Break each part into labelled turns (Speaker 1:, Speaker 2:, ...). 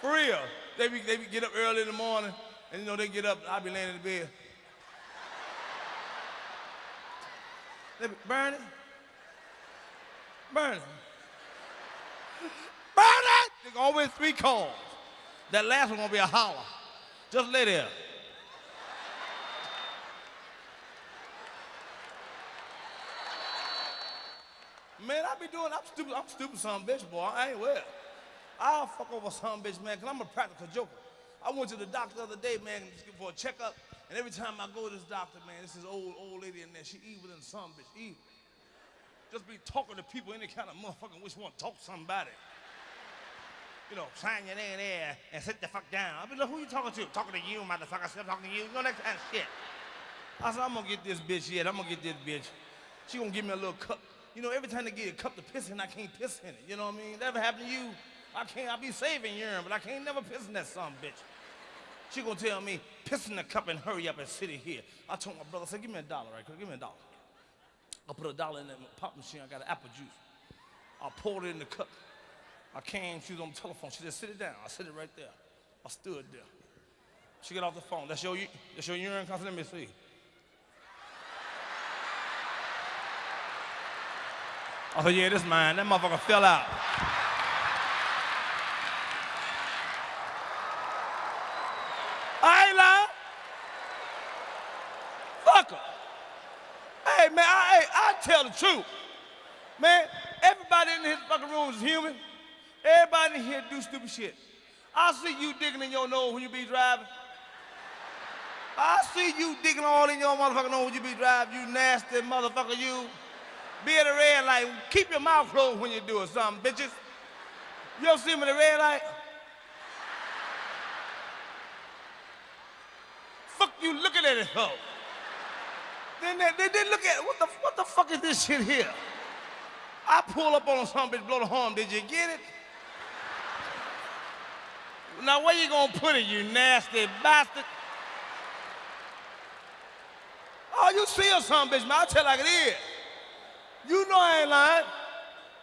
Speaker 1: For real. They be, they be get up early in the morning, and you know, they get up, I be laying in the bed. They be, Bernie, Bernie, Bernie! They always three calls. That last one gonna be a holler. Just lay there. Man, I be doing, I'm stupid, I'm stupid some bitch, boy. I ain't well. I'll fuck over some bitch, man, because I'm a practical joker. I went to the doctor the other day, man, for a checkup, and every time I go to this doctor, man, this is old, old lady in there, she evil than some bitch, evil. Just be talking to people, any kind of motherfucking which want to talk to somebody. You know, sign your name there and sit the fuck down. I be like, who you talking to? Talking to you, motherfucker. Still talking to you. You know that kind of shit. I said, I'm gonna get this bitch yet. I'm gonna get this bitch. She gonna give me a little cup. You know, every time they get a cup to piss in, I can't piss in it. You know what I mean? That ever happened to you? I can't, I be saving urine, but I can't never piss in that son bitch. She gonna tell me, piss in the cup and hurry up and sit in here. I told my brother, I said, give me a dollar right quick, give me a dollar. I put a dollar in that pop machine, I got an apple juice. I poured it in the cup. I came, she was on the telephone. She said, sit it down. I sit it right there. I stood there. She got off the phone. That's your, that's your urine constant? Let me see. I said, yeah, this mine. That motherfucker fell out. I ain't lying. Fuck her. Hey, man, I, I, tell the truth. Man, everybody in this fucking room is human. Everybody in here do stupid shit. I see you digging in your nose when you be driving. I see you digging all in your motherfucking nose when you be driving, you nasty motherfucker, you. Be at a red light, keep your mouth closed when you do something, bitches. You ever see me at a red light? Fuck you looking at it for? Then they, they, they look at, what the, what the fuck is this shit here? I pull up on some bitch, blow the horn, did you get it? Now where you gonna put it, you nasty bastard? Oh, you see or something, bitch, man. I'll tell like it is. You know I ain't lying.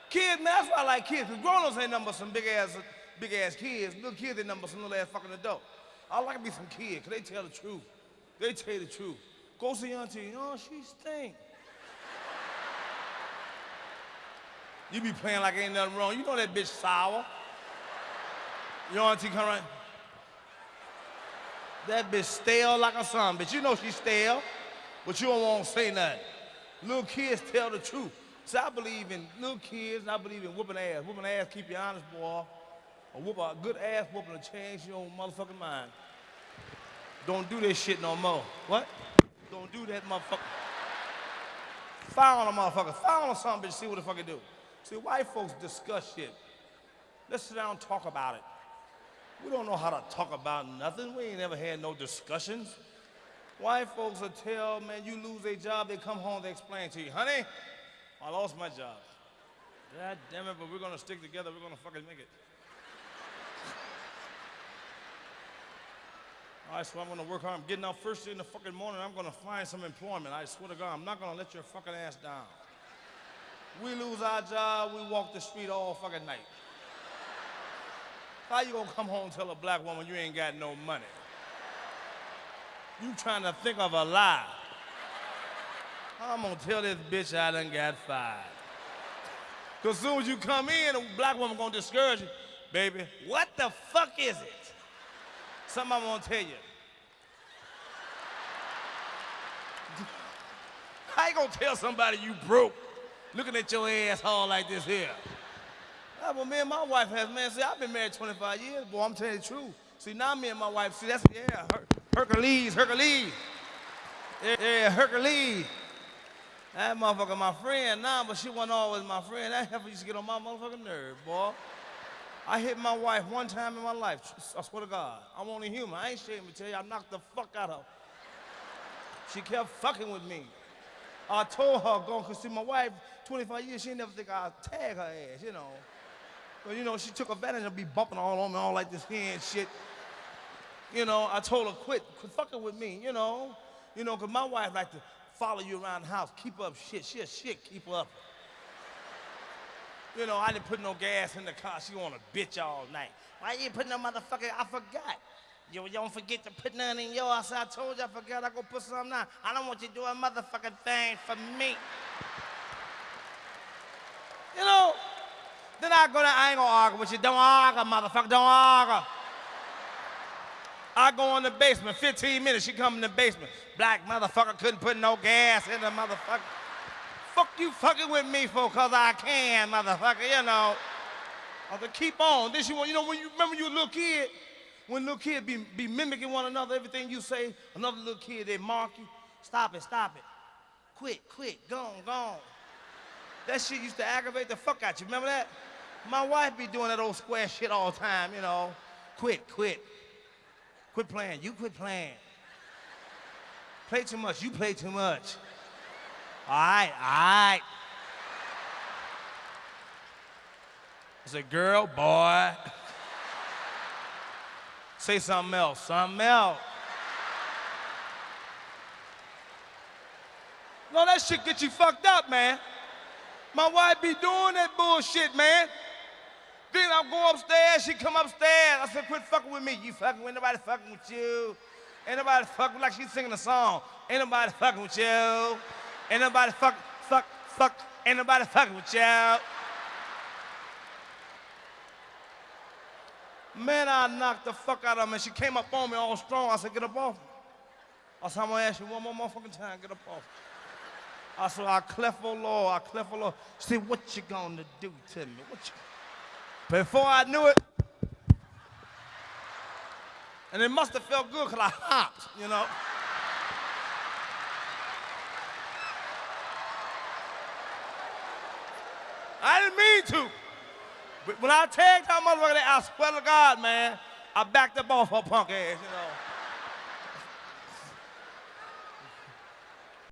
Speaker 1: Kids, man, that's why I like kids. Because grown-ups ain't but some big-ass big-ass kids. Little kids ain't but some little-ass fucking adult. I like to be some kids, because they tell the truth. They tell you the truth. Go see auntie. Oh, she stink. you be playing like ain't nothing wrong. You know that bitch sour. Your auntie come right. That bitch stale like a son, bitch. You know she stale, but you don't want to say nothing. Little kids tell the truth. So I believe in little kids, and I believe in whooping ass. Whooping ass keep you honest, boy. A, whoop, a good ass whooping will change your motherfucking mind. Don't do this shit no more. What? Don't do that, motherfucker. Fire on a motherfucker. Fire on something, bitch. See what the fuck it do. See, white folks discuss shit. Let's sit down and talk about it. We don't know how to talk about nothing. We ain't never had no discussions. White folks will tell, man, you lose a job, they come home, they explain to you, honey, I lost my job. God damn it, but we're gonna stick together, we're gonna fucking make it. Right, so I'm gonna work hard. I'm getting up first thing in the fucking morning, I'm gonna find some employment. I swear to God, I'm not gonna let your fucking ass down. We lose our job, we walk the street all fucking night. How you gonna come home and tell a black woman you ain't got no money? You trying to think of a lie. I'm gonna tell this bitch I done got fired. Cause soon as you come in, a black woman gonna discourage you. Baby, what the fuck is it? Something I'm gonna tell you. How you gonna tell somebody you broke looking at your asshole like this here? Ah, well, me and my wife has, man, see, I've been married 25 years, boy, I'm telling you the truth. See, now me and my wife, see, that's, yeah, Her Hercules, Hercules. Yeah, yeah, Hercules. That motherfucker my friend now, but she wasn't always my friend. That heifer used to get on my motherfucking nerve, boy. I hit my wife one time in my life. I swear to God. I'm only human. I ain't ashamed to tell you. I knocked the fuck out of her. She kept fucking with me. I told her, go, because see, my wife, 25 years, she didn't never think I'd tag her ass, you know. But, you know, she took advantage of me bumping all on me, all like this here and shit. You know, I told her, quit, quit fucking with me, you know. You know, because my wife like to follow you around the house, keep up shit. She a shit, keep up. You know, I didn't put no gas in the car. She want to bitch all night. Why you put no motherfucker? I forgot. You don't forget to put none in yours. I told you I forgot. I go put some now. I don't want you to do a motherfucking thing for me. You know, then I go there, I ain't gonna argue with you. Don't argue, motherfucker, don't argue. I go in the basement, 15 minutes, she come in the basement. Black motherfucker couldn't put no gas in the motherfucker. Fuck you fucking with me for, cause I can, motherfucker, you know. I said, keep on. Then she want, you know, when you remember you a little kid, when little kids be, be mimicking one another, everything you say, another little kid, they mark you. Stop it, stop it. Quit, quit, gone, gone. That shit used to aggravate the fuck out you. Remember that? My wife be doing that old square shit all the time, you know. Quit, quit. Quit playing. You quit playing. Play too much. You play too much. All right, all right. I said, girl, boy. Say something else, something else. No, that shit get you fucked up, man. My wife be doing that bullshit, man. Then I go upstairs, she come upstairs. I said, quit fucking with me. You fucking with nobody fucking with you. Ain't nobody fucking like she's singing a song. Ain't nobody fucking with you. Ain't nobody fuck, fuck, fuck. Ain't nobody fucking with y'all. Man, I knocked the fuck out of her, and she came up on me all strong. I said, get up off me. I said, I'm gonna ask you one more motherfucking time, get up off me. I said, I cleft, oh Lord, I cleft, oh Lord. She said, what you gonna do to me? What you... Before I knew it, and it must have felt good because I hopped, you know. I didn't mean to. But when I tagged that motherfucker, I swear to God, man, I backed up off her punk ass, you know.